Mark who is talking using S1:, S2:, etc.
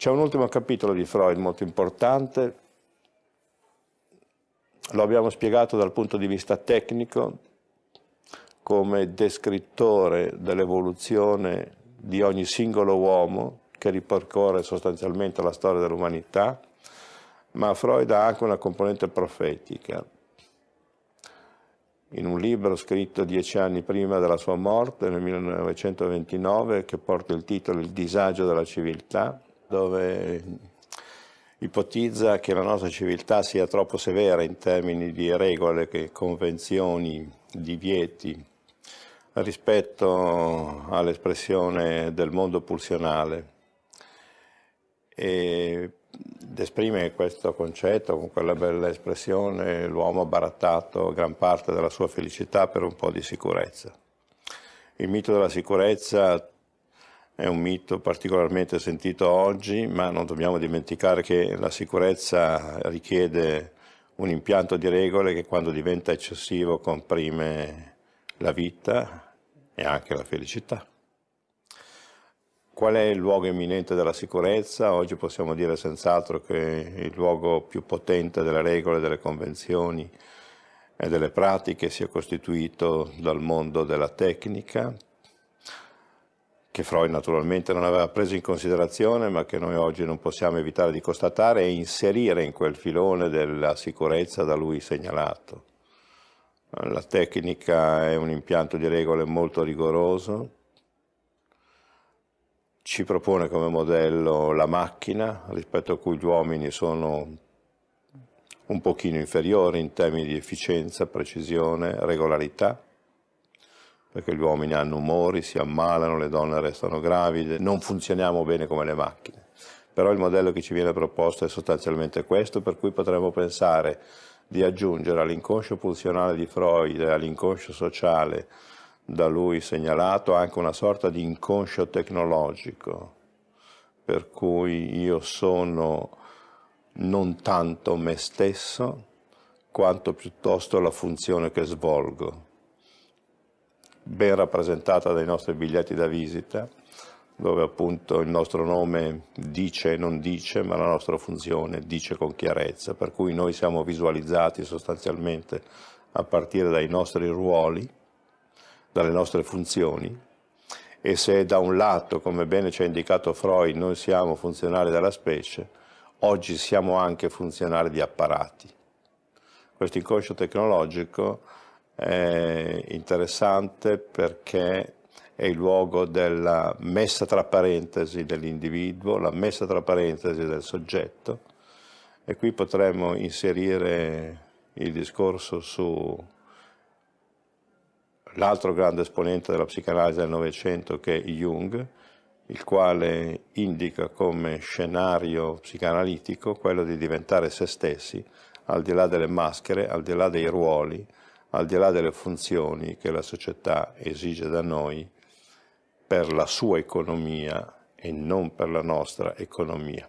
S1: C'è un ultimo capitolo di Freud molto importante, lo abbiamo spiegato dal punto di vista tecnico come descrittore dell'evoluzione di ogni singolo uomo che ripercorre sostanzialmente la storia dell'umanità, ma Freud ha anche una componente profetica. In un libro scritto dieci anni prima della sua morte, nel 1929, che porta il titolo Il disagio della civiltà, dove ipotizza che la nostra civiltà sia troppo severa in termini di regole, convenzioni, divieti, rispetto all'espressione del mondo pulsionale ed esprime questo concetto con quella bella espressione l'uomo ha barattato gran parte della sua felicità per un po' di sicurezza. Il mito della sicurezza è un mito particolarmente sentito oggi, ma non dobbiamo dimenticare che la sicurezza richiede un impianto di regole che quando diventa eccessivo comprime la vita e anche la felicità. Qual è il luogo imminente della sicurezza? Oggi possiamo dire senz'altro che il luogo più potente delle regole, delle convenzioni e delle pratiche sia costituito dal mondo della tecnica, che Freud naturalmente non aveva preso in considerazione, ma che noi oggi non possiamo evitare di constatare e inserire in quel filone della sicurezza da lui segnalato. La tecnica è un impianto di regole molto rigoroso, ci propone come modello la macchina, rispetto a cui gli uomini sono un pochino inferiori in termini di efficienza, precisione, regolarità, perché gli uomini hanno umori, si ammalano, le donne restano gravide, non funzioniamo bene come le macchine. Però il modello che ci viene proposto è sostanzialmente questo, per cui potremmo pensare di aggiungere all'inconscio pulsionale di Freud e all'inconscio sociale da lui segnalato anche una sorta di inconscio tecnologico, per cui io sono non tanto me stesso quanto piuttosto la funzione che svolgo, ben rappresentata dai nostri biglietti da visita, dove appunto il nostro nome dice e non dice, ma la nostra funzione dice con chiarezza, per cui noi siamo visualizzati sostanzialmente a partire dai nostri ruoli, dalle nostre funzioni, e se da un lato, come bene ci ha indicato Freud, noi siamo funzionali della specie, oggi siamo anche funzionali di apparati. Questo inconscio tecnologico è interessante perché è il luogo della messa tra parentesi dell'individuo, la messa tra parentesi del soggetto. E qui potremmo inserire il discorso su l'altro grande esponente della psicanalisi del Novecento che è Jung, il quale indica come scenario psicanalitico quello di diventare se stessi, al di là delle maschere, al di là dei ruoli, al di là delle funzioni che la società esige da noi per la sua economia e non per la nostra economia.